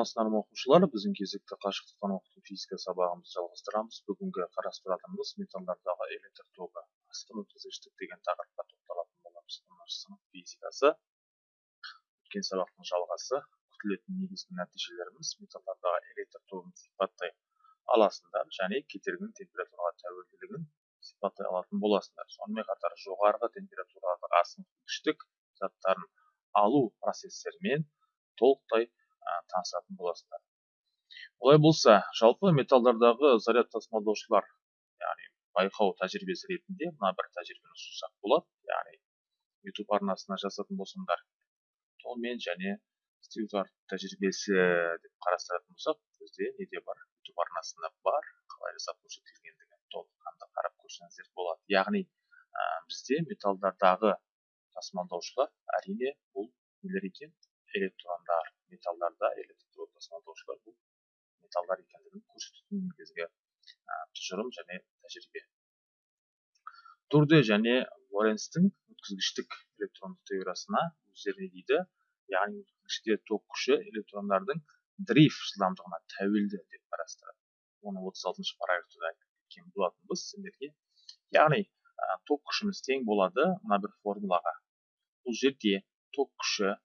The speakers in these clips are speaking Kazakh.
ма оқушылар біздің кезекті қашықтықтан оқыту физика сабағымызды жалғастырамыз. Бүгінгі қарастыратынымыз металдардағы электр тогы астын өткізгіштік деген тақырыпқа тоқталатын боламыз. Оныншы сынып физикасы өткен сабақтың жалғасы күтілетін негізгі нәтижелеріміз металдардағы электр тогын сипаттай аласыңдар және кетергінің температураға тәуелділігін сипаттай алатын боласыңдар. Сонымен қатар жоғарғы температурадағы астын заттарын алу процестерімен толықтай танысатын боласыздар. Олай болса жалпы металдардағы заряд тасымалдаушылар яғни байқау тәжірибесі ретінде мына бір тәжірибені ұсынсақ болады. Яғни ютуб арнасына жазатын болсаңдар толмен және стюарт тәжірибесі деп қарастыратын болсақ бізде неде бар? Ютуб арнасында бар қалай жасап көрсетілгендігін толыққанды қарап көрсеңіздер болады. Яғни ә, бізде металдардағы тасымалдаушылар әрине бұл нелер екен? Электрондар металдарда электр тасымалдаушылар бұл металдар екендігін көрсететін негізгі тұжырым және тәжірибе турде және лоренцтің өткізгіштік электрондық теориясына өздері не дейді яғни өткізгіште ток күші электрондардың дрейф жылдамдығына тәуелді деп қарастырады оны отыз алтыншы параграфта кеткен болатынбыз сендерге яғни ток күшіміз тең болады мына бір формулаға бұл жерде ток күші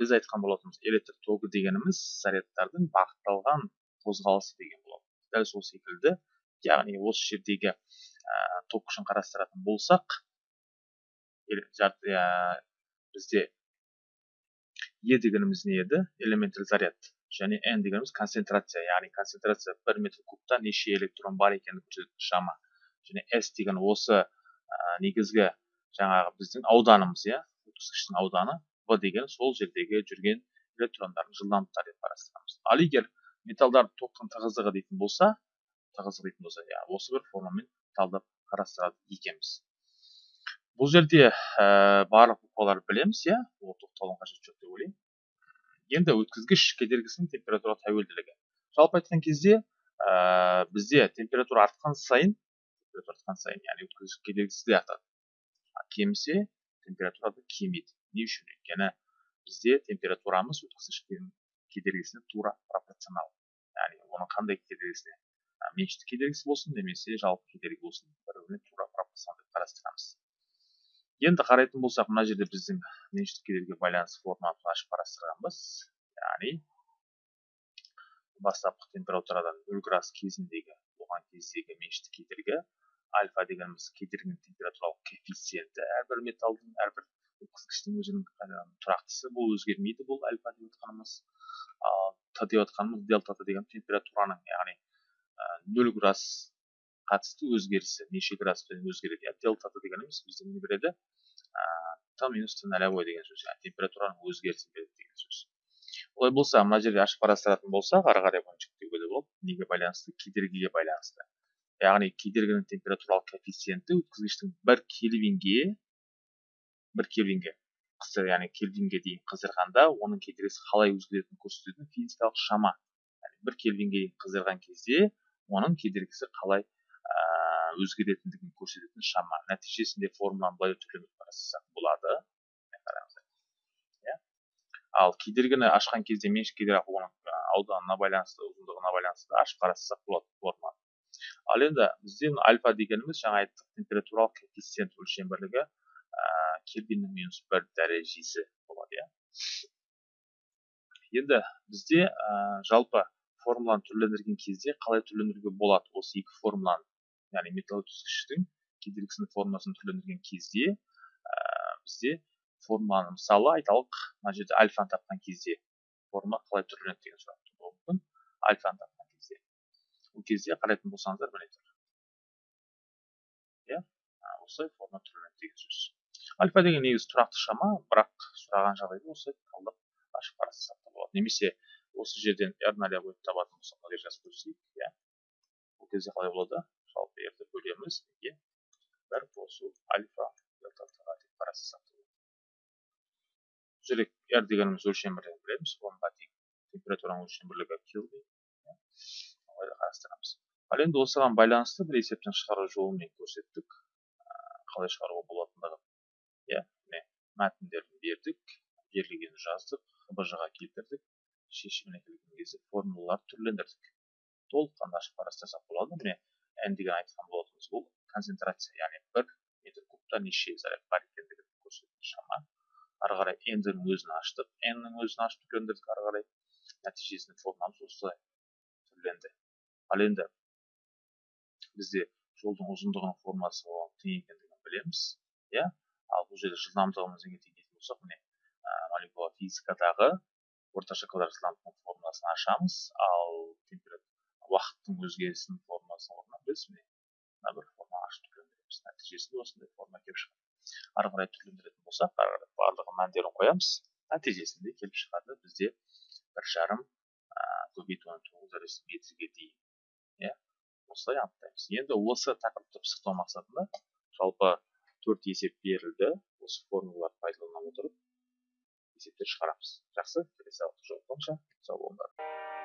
біз айтқан болатынбыз электр тогы дегеніміз зарядтардың бағытталған қозғалысы деген болады. Дәл сол секілді яғни осы жердегі ә, ток күшін қарастыратын болсақ ә, бізде е дегеніміз не еді? Элементар заряд және n дегеніміз концентрация. Яғни концентрация бір метр кубта неше электрон бар екенін көрсететін шама. Және s деген осы ә, негізгі жаңағы біздің ауданымыз иә? Өткізгіштің ауданы. Деген сол жердегі жүрген электрондардың жылдамдықтары деп қарастырамыз. Ал егер металдар токтың тығыздығы дейтін болса тығыздық дейтін болса иә осы бір формамен талдап қарастырады екенбіз. Бұл жерде ә, барлық букваларды білеміз иә ол тоқталудың қажеті жоқ деп ойлаймын. Енді өткізгіш кедергісінің температура тәуелділігі. Жалпы айтқан кезде ә, бізде температура артқан сайын температура артқан сайын яғни өткізгіш кедергісі де артады. Кемісе температура да кемиді. Не үшін өйткені бізде температурамыз өткізгіш кедергісіне тура пропорционал. Яғни оның қандай кедергісіне меншікті кедергісі болсын немесе жалпы кедергі болсын бір біріне тура пропорционал деп қарастырамыз енді қарайтын болсақ мына жерде біздің меншікті кедергіге байланысты форманы ашып қарастырғанбыз яғни бастапқы температурадан нөл градус кезіндегі болған кездегі меншікті кедергі альфа дегеніміз кедергінің температуралық коэффициенті әрбір металдың әрбір өткізгіштің өзінің тұрақтысы бұл өзгермейді бұл альфа деп отқанымыз. Ал т деп отқанымыз дельта т деген температураның яғни нөл градус қатысты өзгерісі неше градуспен өзгереді. Иә дельта т дегеніміз бізде не береді? Т минус т нолевой деген сөз яғни температураның өзгерісін береді деген сөз. Олай болса мына жерде ашып қарастыратын болсақ ары қарай бұны жіктеуге де болады неге байланысты? Кедергіге байланысты. Яғни кедергінің температуралық коэффициенті өткізгіштің бір кельвинге бір кельвинге яғни кельвинге дейін қыздырғанда оның кедергісі қалай өзгеретінін көрсететін физикалық шама. Яғни бір кельвинге дейін қыздырған кезде оның кедергісі қалай ә, өзгеретіндігін көрсететін шама. Нәтижесінде формуланы былай түрлендіріп қарастырсақ болады. Иә. Ал кедергіні ашқан кезде меншік кедергі оның ауданына байланысты ұзындығына байланысты ашып қарастырсақ болады форманы ал енді бізде альфа дегеніміз жаңа айттық температуралық коэффициент өлшем бірлігі. Кельвиннің минус бір дәрежесі болады иә енді бізде ә, жалпы формуланы түрлендірген кезде қалай түрлендіруге болады? Осы екі формуланы яғни металл өткізгіштің кедергісінің формуласын түрлендірген кезде ә, бізде формуланы мысалы айталық мына жерде альфаны тапқан кезде формула қалай түрленеді деген сұрақ тууы мүмкін альфаны тапқан кезде. Бұл кезде қарайтын болсаңыздар міне иә? Осылай формула түрленеді деген сөз. Альфа деген негізі тұрақты шама бірақ сұраған жағдайда осы талдап ашып қарастырсақ та болады. Немесе осы жерден r нолевой табатын болсақ мына жазып көрсетейік иә бұл кезде қалай болады? Жалпы rді бөлеміз неге? Бір қосу альфа делта деп бұл жерде r дегеніміз өлшем бірлігін білеміз. Онға тең температураның өлшем бірлігі келвин олай қарастырамыз. Ал енді осыған байланысты бір есептен шығару жолымен көрсеттік қалай шығаруға болатындығын иә міне мәтіндерін бердік берілгенін жаздық хбж ға келтірдік шешіміне келген кезде формулаларды түрлендірдік. Толыққанды ашып қарастырсақ болады. Міне n деген айтқан болатынбыз бұл. Концентрация яғни бір метр кубта неше заряд бар екендігін көрсететін шама ары қарай n-дің өзін аштық n-нің өзін ашып түрлендірдік ары қарай. Нәтижесінде формуламыз осылай түрленді. Ал енді бізде жолдың ұзындығының формуласы оған тең екендігін білеміз иә. Бұл жерде жылдамдығымыз неге тең дейтін болсақ міне. Молекула физикадағы орташа квадрат формуласын ашамыз. Ал уақыттың өзгерісінің формуласын орнына біз міне мына бір форма ашып түрлендіреміз. Нәтижесінде осындай форма келіп шығады. Ары қарай түрлендіретін болсақ ары қарай барлығы мәндерін қоямыз. Нәтижесінде келіп шығады бізде бір жарым көбейту он тоғыз метрге дейін иә. осылай анықтаймыз. Енді осы тақырыпты пысықтау мақсатында жалпы төрт есеп берілді. Осы формулаларды пайдалана отырып есептер шығарамыз. Жақсы? Келесі жолыққанша сау болыңдар